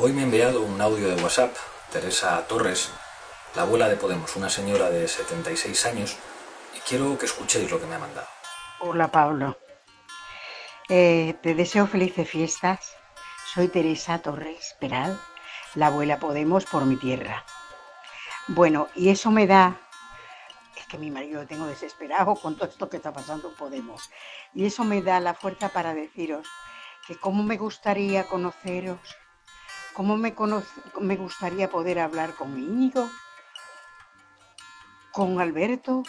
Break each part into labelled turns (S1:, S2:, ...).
S1: Hoy me ha enviado un audio de WhatsApp, Teresa Torres, la abuela de Podemos, una señora de 76 años, y quiero que escuchéis lo que me ha mandado.
S2: Hola Pablo, Eh, te deseo felices fiestas. Soy Teresa Torres Peral, la abuela Podemos por mi tierra. Bueno, y eso me da, es que mi marido lo tengo desesperado con todo esto que está pasando en Podemos, y eso me da la fuerza para deciros que cómo me gustaría conoceros, cómo me, me gustaría poder hablar con Íñigo, con Alberto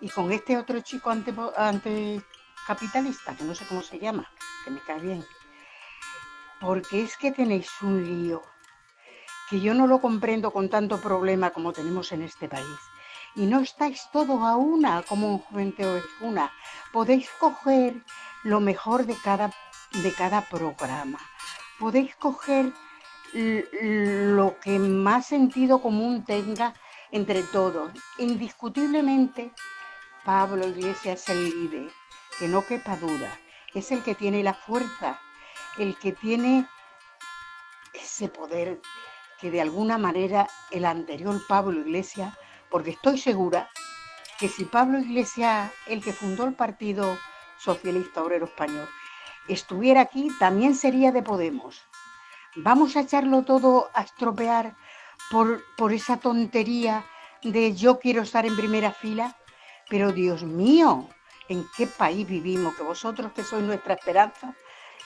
S2: y con este otro chico ante, que no sé cómo se llama, que me cae bien. Porque es que tenéis un lío que yo no lo comprendo con tanto problema como tenemos en este país. Y no estáis todos a una como un Juventud es una. Podéis coger lo mejor de cada, de cada programa. Podéis coger lo que más sentido común tenga entre todos. Indiscutiblemente, Pablo Iglesias es el líder, que no quepa duda. Es el que tiene la fuerza, el que tiene ese poder que de alguna manera el anterior Pablo Iglesias, porque estoy segura que si Pablo Iglesias, el que fundó el Partido Socialista Obrero Español, estuviera aquí, también sería de Podemos. Vamos a echarlo todo a estropear por, por esa tontería de yo quiero estar en primera fila. Pero Dios mío, ¿en qué país vivimos? Que vosotros que sois nuestra esperanza,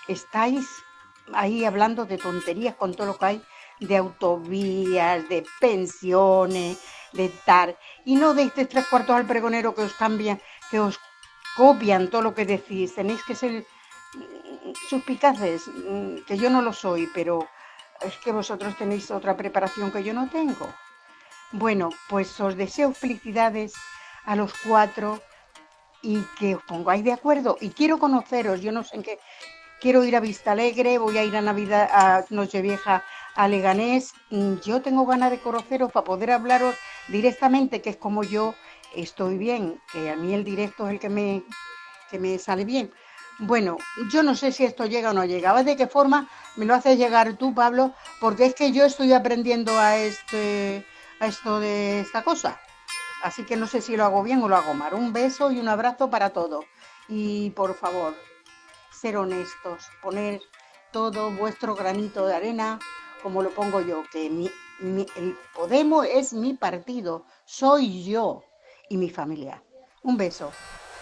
S2: estáis ahí hablando de tonterías con todo lo que hay de autovías, de pensiones, de tal. Y no deis de tres cuartos al pregonero que os cambian, que os copian todo lo que decís. Tenéis que ser suspicaces, mm, que yo no lo soy, pero es que vosotros tenéis otra preparación que yo no tengo. Bueno, pues os deseo felicidades a los cuatro y que os pongáis de acuerdo. Y quiero conoceros, yo no sé en qué. Quiero ir a Vista Alegre, voy a ir a Navidad, a Nochevieja a Leganés. Mm, Yo tengo ganas de conoceros para poder hablaros directamente, que es como yo estoy bien, que a mí el directo es el que me, que me sale bien. Bueno, yo no sé si esto llega o no llega. De qué forma me lo haces llegar tú, Pablo, porque es que yo estoy aprendiendo a este a esto de esta cosa. Así que no sé si lo hago bien o lo hago mal. Un beso y un abrazo para todos. Y por favor, ser honestos, poner todo vuestro granito de arena como lo pongo yo, que mi, mi- el Podemos es mi partido, soy yo y mi familia. Un beso.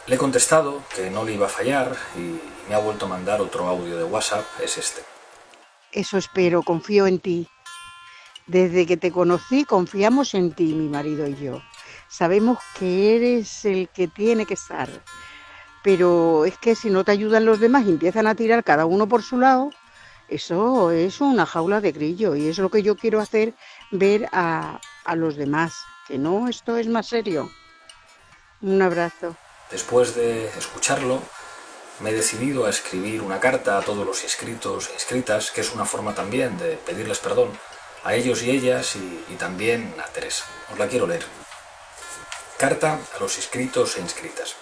S1: Le he contestado que no le iba a fallar y me ha vuelto a mandar otro audio de WhatsApp, es este.
S2: Eso espero, confío en ti. Desde que te conocí, confiamos en ti, mi marido y yo. Sabemos que eres el que tiene que estar. Pero es que si no te ayudan los demás y empiezan a tirar cada uno por su lado, eso es una jaula de grillo y es lo que yo quiero hacer ver a, a los demás. Que no, esto es más serio. Un abrazo.
S1: Después de escucharlo, me he decidido a escribir una carta a todos los inscritos e inscritas, que es una forma también de pedirles perdón a ellos y ellas y, y también a Teresa. Os la quiero leer. Carta a los inscritos e inscritas.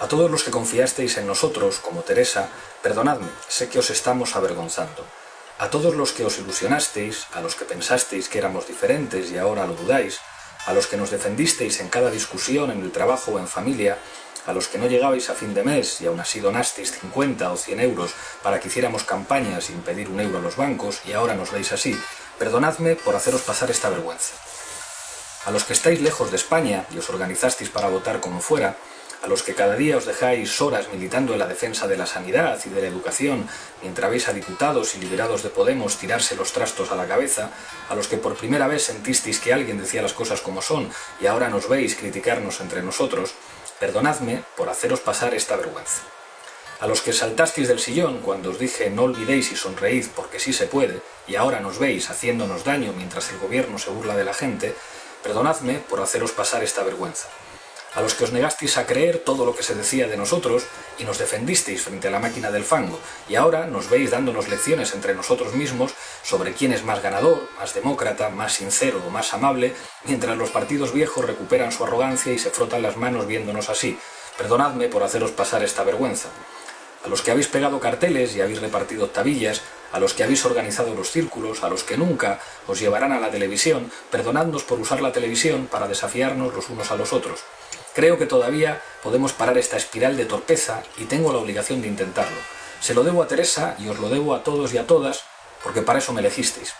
S1: A todos los que confiasteis en nosotros, como Teresa, perdonadme, sé que os estamos avergonzando. A todos los que os ilusionasteis, a los que pensasteis que éramos diferentes y ahora lo dudáis, a los que nos defendisteis en cada discusión, en el trabajo o en familia, a los que no llegabais a fin de mes y aún así donasteis 50 o 100 euros para que hiciéramos campañas sin pedir un euro a los bancos y ahora nos veis así, perdonadme por haceros pasar esta vergüenza. A los que estáis lejos de España y os organizasteis para votar como fuera, a los que cada día os dejáis horas militando en la defensa de la sanidad y de la educación, mientras veis a diputados y liberados de Podemos tirarse los trastos a la cabeza, a los que por primera vez sentisteis que alguien decía las cosas como son y ahora nos veis criticarnos entre nosotros, perdonadme por haceros pasar esta vergüenza. A los que saltasteis del sillón cuando os dije no olvidéis y sonreíd porque sí se puede, y ahora nos veis haciéndonos daño mientras el gobierno se burla de la gente, perdonadme por haceros pasar esta vergüenza. A los que os negasteis a creer todo lo que se decía de nosotros y nos defendisteis frente a la máquina del fango, y ahora nos veis dándonos lecciones entre nosotros mismos sobre quién es más ganador, más demócrata, más sincero o más amable, mientras los partidos viejos recuperan su arrogancia y se frotan las manos viéndonos así. Perdonadme por haceros pasar esta vergüenza. A los que habéis pegado carteles y habéis repartido tabillas, a los que habéis organizado los círculos, a los que nunca os llevarán a la televisión, perdonadnos por usar la televisión para desafiarnos los unos a los otros. Creo que todavía podemos parar esta espiral de torpeza y tengo la obligación de intentarlo. Se lo debo a Teresa y os lo debo a todos y a todas, porque para eso me elegisteis.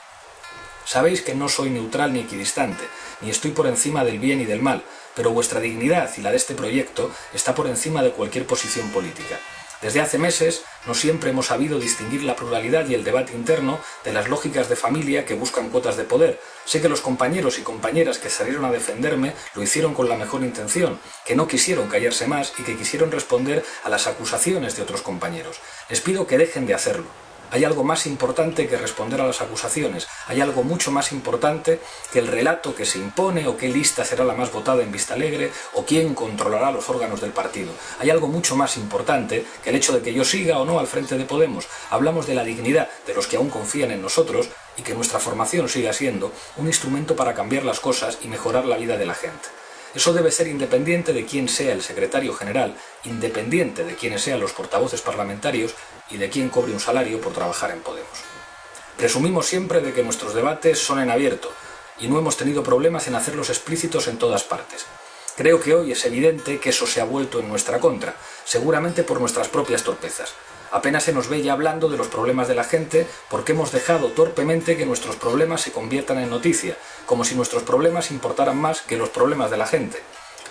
S1: Sabéis que no soy neutral ni equidistante, ni estoy por encima del bien y del mal, pero vuestra dignidad y la de este proyecto está por encima de cualquier posición política. Desde hace meses no siempre hemos sabido distinguir la pluralidad y el debate interno de las lógicas de familia que buscan cuotas de poder. Sé que los compañeros y compañeras que salieron a defenderme lo hicieron con la mejor intención, que no quisieron callarse más y que quisieron responder a las acusaciones de otros compañeros. Les pido que dejen de hacerlo. Hay algo más importante que responder a las acusaciones, hay algo mucho más importante que el relato que se impone o qué lista será la más votada en Vista Alegre o quién controlará los órganos del partido. Hay algo mucho más importante que el hecho de que yo siga o no al frente de Podemos. Hablamos de la dignidad de los que aún confían en nosotros y que nuestra formación siga siendo un instrumento para cambiar las cosas y mejorar la vida de la gente. Eso debe ser independiente de quién sea el secretario general, independiente de quiénes sean los portavoces parlamentarios y de quién cobre un salario por trabajar en Podemos. Presumimos siempre de que nuestros debates son en abierto y no hemos tenido problemas en hacerlos explícitos en todas partes. Creo que hoy es evidente que eso se ha vuelto en nuestra contra, seguramente por nuestras propias torpezas. Apenas se nos ve ya hablando de los problemas de la gente porque hemos dejado torpemente que nuestros problemas se conviertan en noticia, como si nuestros problemas importaran más que los problemas de la gente.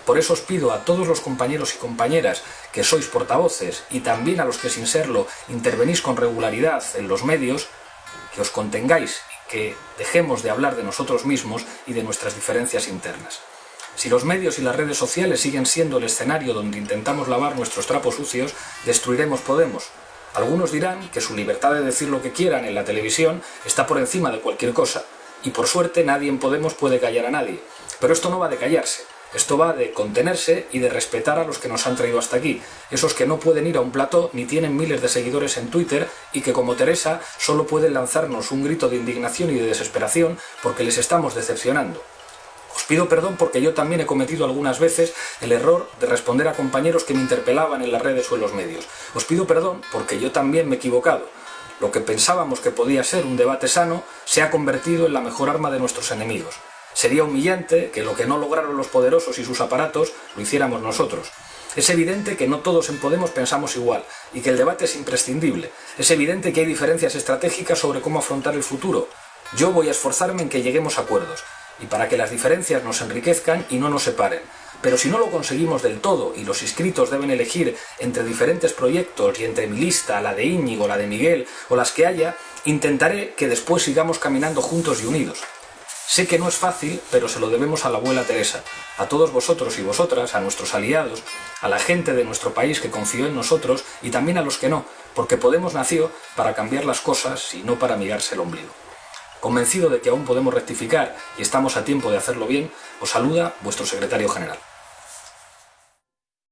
S1: Por eso os pido a todos los compañeros y compañeras que sois portavoces y también a los que sin serlo intervenís con regularidad en los medios, que os contengáis y que dejemos de hablar de nosotros mismos y de nuestras diferencias internas. Si los medios y las redes sociales siguen siendo el escenario donde intentamos lavar nuestros trapos sucios, destruiremos Podemos, algunos dirán que su libertad de decir lo que quieran en la televisión está por encima de cualquier cosa, y por suerte nadie en Podemos puede callar a nadie. Pero esto no va de callarse, esto va de contenerse y de respetar a los que nos han traído hasta aquí, esos que no pueden ir a un plató ni tienen miles de seguidores en Twitter y que como Teresa solo pueden lanzarnos un grito de indignación y de desesperación porque les estamos decepcionando. Os pido perdón porque yo también he cometido algunas veces el error de responder a compañeros que me interpelaban en las redes o en los medios. Os pido perdón porque yo también me he equivocado. Lo que pensábamos que podía ser un debate sano se ha convertido en la mejor arma de nuestros enemigos. Sería humillante que lo que no lograron los poderosos y sus aparatos lo hiciéramos nosotros. Es evidente que no todos en Podemos pensamos igual y que el debate es imprescindible. Es evidente que hay diferencias estratégicas sobre cómo afrontar el futuro. Yo voy a esforzarme en que lleguemos a acuerdos, y para que las diferencias nos enriquezcan y no nos separen. Pero si no lo conseguimos del todo y los inscritos deben elegir entre diferentes proyectos y entre mi lista, la de Íñigo, la de Miguel o las que haya, intentaré que después sigamos caminando juntos y unidos. Sé que no es fácil, pero se lo debemos a la abuela Teresa, a todos vosotros y vosotras, a nuestros aliados, a la gente de nuestro país que confió en nosotros y también a los que no, porque Podemos nació para cambiar las cosas y no para mirarse el ombligo. Convencido de que aún podemos rectificar y estamos a tiempo de hacerlo bien, os saluda vuestro secretario general.